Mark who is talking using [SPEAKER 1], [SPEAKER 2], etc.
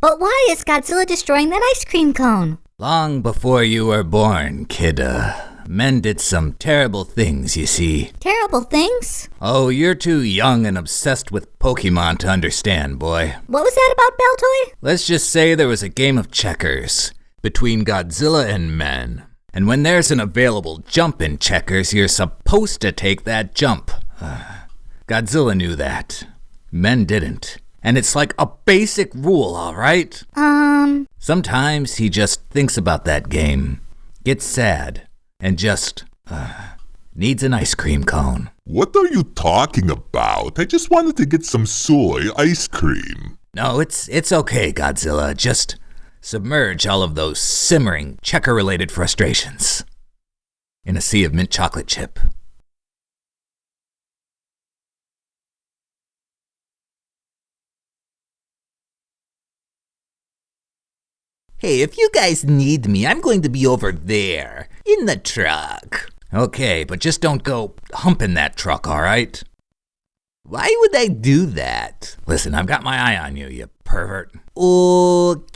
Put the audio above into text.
[SPEAKER 1] But why is Godzilla destroying that ice cream cone?
[SPEAKER 2] Long before you were born, kid, uh, men did some terrible things, you see.
[SPEAKER 1] Terrible things?
[SPEAKER 2] Oh, you're too young and obsessed with Pokemon to understand, boy.
[SPEAKER 1] What was that about Baltoy?
[SPEAKER 2] Let's just say there was a game of checkers between Godzilla and men. And when there's an available jump in checkers, you're supposed to take that jump. Godzilla knew that. Men didn't. And it's like a basic rule, alright?
[SPEAKER 1] Um,
[SPEAKER 2] Sometimes he just thinks about that game, gets sad, and just uh, needs an ice cream cone.
[SPEAKER 3] What are you talking about? I just wanted to get some soy ice cream.
[SPEAKER 2] No, it's it's okay, Godzilla. Just submerge all of those simmering checker-related frustrations in a sea of mint chocolate chip. Hey, if you guys need me, I'm going to be over there in the truck. Okay, but just don't go humping that truck, all right? Why would I do that? Listen, I've got my eye on you, you pervert. Okay.